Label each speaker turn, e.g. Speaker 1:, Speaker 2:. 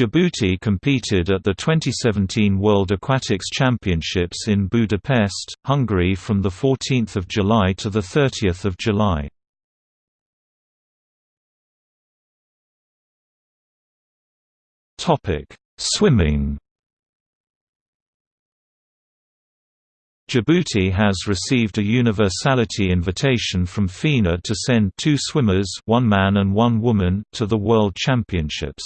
Speaker 1: Djibouti competed at the 2017 World Aquatics Championships in Budapest, Hungary from 14 July to 30 July. Swimming Djibouti has received a universality invitation from FINA to send two swimmers one man and one woman to the World Championships.